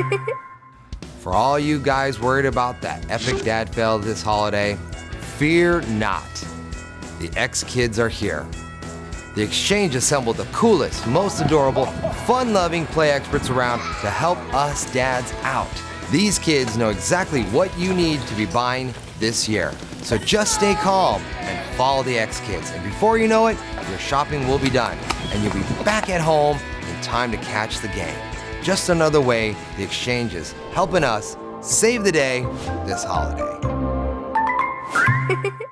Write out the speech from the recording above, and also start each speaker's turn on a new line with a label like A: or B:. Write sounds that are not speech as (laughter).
A: (laughs) For all you guys worried about that epic dad fail this holiday, fear not. The X Kids are here. The Exchange assembled the coolest, most adorable, fun loving play experts around to help us dads out. These kids know exactly what you need to be buying this year. So just stay calm and follow the X Kids. And before you know it, your shopping will be done and you'll be back at home in time to catch the game. Just another way the exchange is helping us save the day this holiday. (laughs)